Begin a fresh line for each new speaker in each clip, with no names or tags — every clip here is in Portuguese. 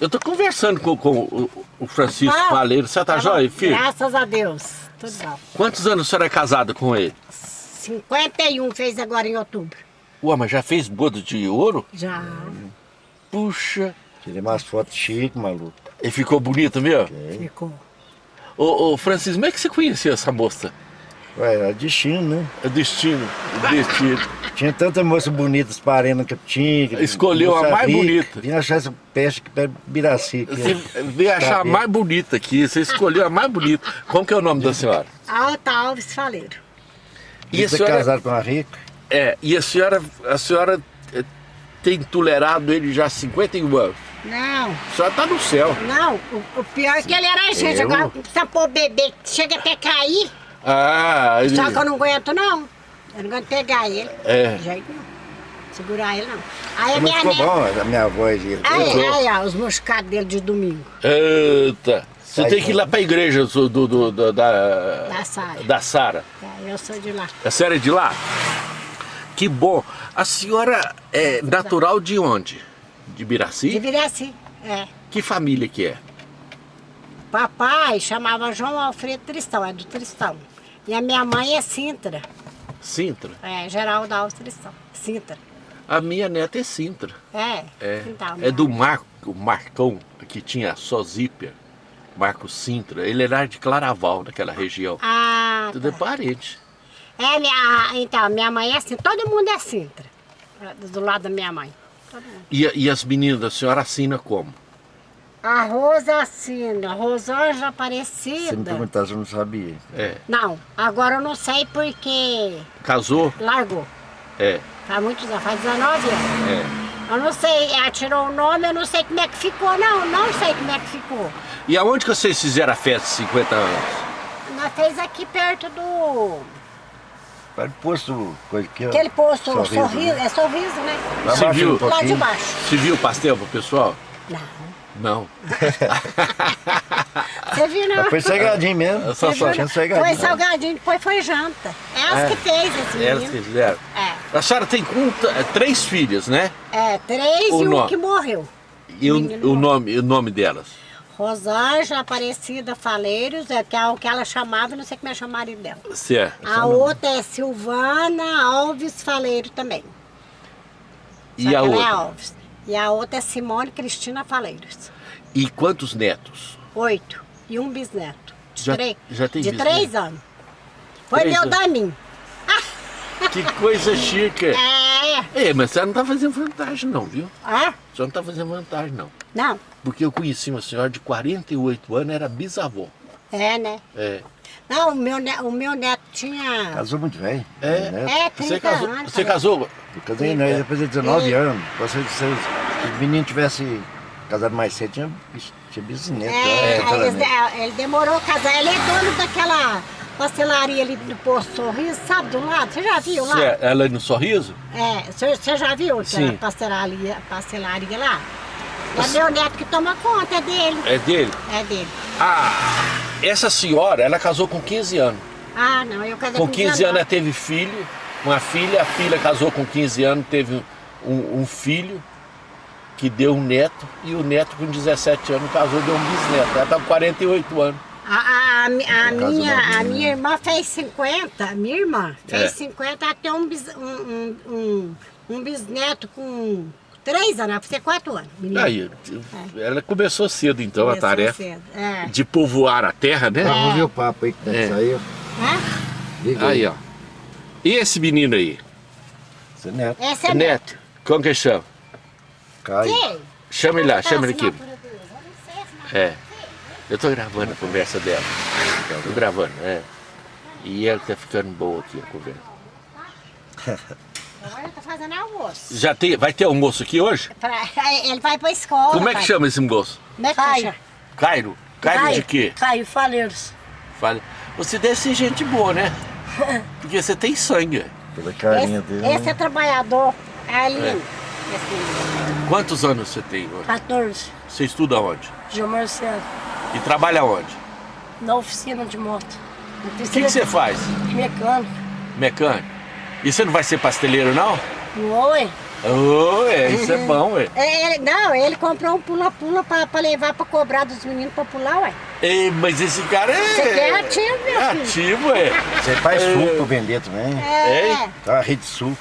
Eu tô conversando com, com o, Francisco
Não.
Faleiro. Você tá
Tá
jóia,
bom.
filho?
Graças a Deus. Tudo bom.
Quantos anos a senhora é casada com ele?
51 fez agora em outubro.
Ué, mas já fez boda de ouro?
Já.
Puxa.
Tirei umas fotos chiques, maluco.
E ficou bonito mesmo?
Ficou.
Ô, ô, Francisco, como é que você conheceu essa moça?
Ué, era destino, né?
É destino. É destino.
Tinha tanta moça bonita parando que eu tinha. que-
Escolheu a mais
rica.
bonita.
Vim achar essa peste que pé Biraci.
Você veio achar a mais bonita aqui. Você escolheu a mais bonita. Como que é o nome da senhora?
Alta Alves Faleiro.
E a
Você
senhora,
casado com uma rica?
é, e a senhora, a senhora é, tem tolerado ele já há 51 anos.
Não,
A senhora tá no céu.
não. O, o pior é que ele era gente.
Eu?
Agora precisa pôr bebê, chega até cair.
Ah, ele...
Só que eu não aguento, não. Eu não aguento pegar ele.
É.
De jeito nenhum. Segurar ele, não. Aí a
Mas
minha
ficou
neta...
bom a minha voz. Ele.
Aí, aí, ó, os moscados dele de domingo.
Eita. Você
Sai
tem que ir lá pra igreja do, do- do- da...
Da Sara.
Da Sara.
É, eu sou de lá.
A senhora é de lá? Que bom. A senhora é natural de onde? De Biraci?
De Viraci. É.
Que família que é?
Papai chamava João Alfredo Tristão, é do Tristão. E a minha mãe é Sintra.
Sintra?
É, Geraldo Alves Tristão. Sintra.
A minha neta é Sintra.
É.
É,
Então,
é do Marco, o Marcão, que tinha só Zípia. Marco Sintra. Ele era de Claraval, daquela região.
Ah,
Tudo é
tá.
parente.
É, minha, então, minha mãe é Sintra. Todo mundo é Sintra. Do lado da minha mãe.
E, e as meninas da senhora assina como?
A Rosa assina, Rosângela
Se me
Aparecida.
perguntasse, eu não sabia.
É.
Não, agora eu não sei porque
Casou?
largou.
É.
Faz muitos anos, faz 19 anos.
é.
Eu não sei, ela tirou o nome, eu não sei como é que ficou, não, não sei como é que ficou.
E aonde que vocês fizeram a festa de 50 anos?
Nós fez aqui perto do.
Para o posto, coisa ó.
Aquele posto,
Sorriso,
sorriso,
né?
é sorriso, né?
Lá abaixo
viu?
um
Lá de baixo.
Você viu o pastel pro pessoal?
Não.
Não.
Você viu, não?
Mas foi cegadinho mesmo.
Só-
Você
só-
viu,
tinha salgadinho.
Foi salgadinho, depois foi janta. Elas
É.
que fez esse
Elas que
menino.
fizeram.
É.
A senhora tem um, é, três filhas, né?
É, três
O
e um
nome?
que morreu.
E o, o nome, o nome delas?
Rosângela Aparecida Faleiros, é que é o que ela chamava, não sei como é chamar o marido dela.
Certo.
A outra é Silvana Alves Faleiro também. Só
E
que
a
ela é
outra?
Alves. E a outra é Simone Cristina Faleiros.
E quantos netos?
Oito. E um bisneto. De,
Já-
três,
já tem
de
bisneto?
três anos. Foi
Três
meu
anos.
da mim.
Que coisa chique.
É.
É, mas você não tá fazendo vantagem não, viu?
Ah,
Você não tá fazendo vantagem não.
não.
Porque eu conheci uma senhora de 48 anos, era bisavó.
É, né?
É.
Não, o meu, ne- o meu neto tinha...
Casou muito velho.
É?
Né?
É, 30
Você casou?
anos.
Você
falei.
casou?
Eu casei né, depois de 19
E-
anos. Se, se, se o menino tivesse casado mais cedo, tinha, tinha bisneto.
É,
né, casamento.
ele, ele demorou a casar. Ele é dono daquela pastelaria ali do Posto Sorriso, sabe, do lado? Você já viu lá?
Você, é- ela é no sorriso?
É, você, você já viu
Sim.
aquela pastelaria, pastelaria lá? É meu neto que toma conta, é dele.
É dele?
É dele.
Ah, essa senhora, ela casou com 15 anos.
Ah, não, eu casei
Com 15 anos ela
19.
teve filho, uma filha, a filha casou com 15 anos, teve um, um filho que deu um neto, e o neto com 17 anos casou, deu um bisneto. Ela tá com 48 anos.
A, a, a, a minha, a minha irmã fez 50, a minha irmã fez
É.
50, ela tem um, bis, um, um, um, um bisneto com 3 anos, vai ser 4 anos. menino.
Aí, ela começou cedo então a
Começou
tarefa
cedo, É.
de povoar a terra, né?
Vamos ver o papo aí que tá
É.
saiu.
É?
Liga
Aí, ó. E esse menino aí?
Seu neto.
Essa é
Neto. Como que chama?
Caio.
Quem?
Chama ele lá,
Tá,
chama ele aqui.
assinatura dele. Eu não sei a assinatura.
É. Eu tô gravando a conversa dela. Tô gravando, é. E ela tá ficando boa aqui a conversa.
Agora tá fazendo almoço.
Já tem, vai ter almoço aqui hoje?
Pra- Ele vai pra escola.
Como é que
pai.
chama esse moço?
Como é que
Caio.
chama?
Cairo? Cairo de quê?
Caio Faleiros.
Fala. Você deve ser gente boa, né? Porque você tem sangue.
Pela carinha
Esse,
dele.
esse
né?
é trabalhador. É ali.
É.
Esse-
Quantos anos você tem hoje?
14.
Você estuda onde?
João Marcelo.
E trabalha onde?
Na oficina de moto.
O que, que você faz?
Mecânico.
Mecânico? E você não vai ser pasteleiro, não?
Não, ué?
Oh, é, isso é bom, ué.
É, ele- não, ele comprou um pula-pula pra, pra levar pra cobrar dos meninos pra pular, ué.
Ei, mas esse cara é.
Você quer ativo, meu
é
filho.
ativo, é.
Você faz
É.
suco pra vender também.
É.
Ei.
Tá uma rede de suco.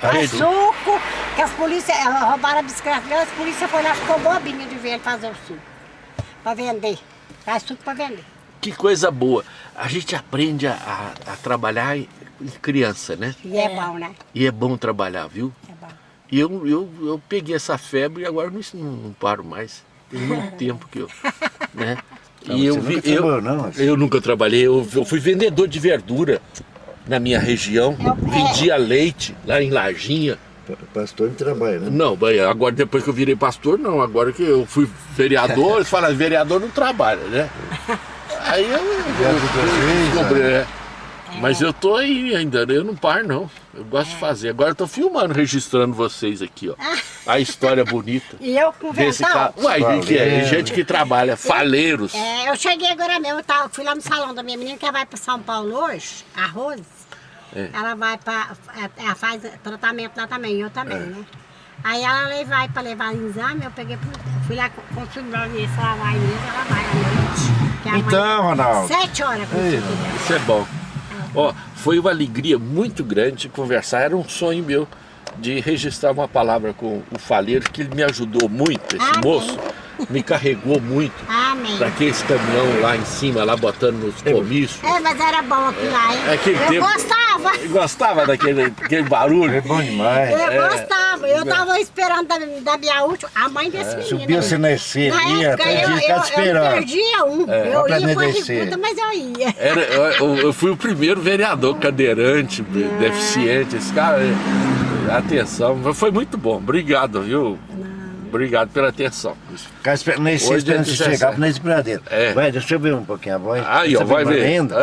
Faz
Faz suco.
suco, que as polícias roubaram a bicicleta as polícias foram lá, ficou bobinha de ver ele fazer o suco. Pra vender. Faz suco pra vender.
Que coisa boa. A gente aprende a, a- a trabalhar em criança, né?
E é,
É.
bom, né?
E é bom trabalhar, viu?
É bom.
E eu, eu, eu peguei essa febre e agora não, não, não paro mais. Tem muito tempo que eu. Né?
Não,
E eu,
você
vi,
nunca
eu,
trabalhou, não?
eu nunca trabalhei, eu, eu fui vendedor de verdura na minha região,
Eu-
vendia leite lá em Lajinha.
Pa- Pastor não trabalha, né?
Não, agora depois que eu virei pastor, não. Agora que eu fui vereador, eles falam, vereador não trabalha, né? Aí eu, eu, descobri,
né?
é. Mas eu tô aí ainda, né? eu não paro não. Eu gosto de fazer. Agora eu tô filmando, registrando vocês aqui, ó. A história bonita.
E eu
cara. Uai, gente, que é? Gente que trabalha, faleiros.
É, eu cheguei agora mesmo, eu tava, fui lá no salão da minha menina que ela vai para São Paulo hoje, a Rose.
É.
Ela vai para. Ela faz tratamento lá também, eu também,
É.
né? Aí ela vai para levar o exame, eu peguei, pro- fui lá se ela vai mesmo, ela vai à noite.
Então, Ronaldo.
Sete horas tudo.
Isso é bom. Ó, foi uma alegria muito grande conversar. Era um sonho meu de registrar uma palavra com o faleiro, que ele me ajudou muito, esse
Amém.
moço. Me carregou muito
Amém.
para aquele caminhão lá em cima, lá botando nos comícios.
É, mas era bom aquilo lá, hein?
É aquele
eu
tempo-
gostava.
Gostava daquele, daquele barulho.
É bom demais.
Eu
É.
gostava. Eu tava esperando da, da minha última, a mãe desse menino.
Subiu
aí.
você na esfera,
Na
ia,
época,
até
eu,
dia
eu,
te
eu
esperando.
perdia um. eu ia
aprender
com
a
a
descer.
rebuta, mas eu ia.
Era, eu, eu fui o primeiro vereador cadeirante, deficiente. Esse cara, é, atenção, mas foi muito bom. Obrigado, viu? Obrigado pela atenção.
Esperando
Hoje
esfera, esperando
é
você
17.
chegar na esbradeira.
É.
Vai, deixa eu ver um pouquinho a voz.
Aí, ó,
Você
vai
vai
ver.
ainda?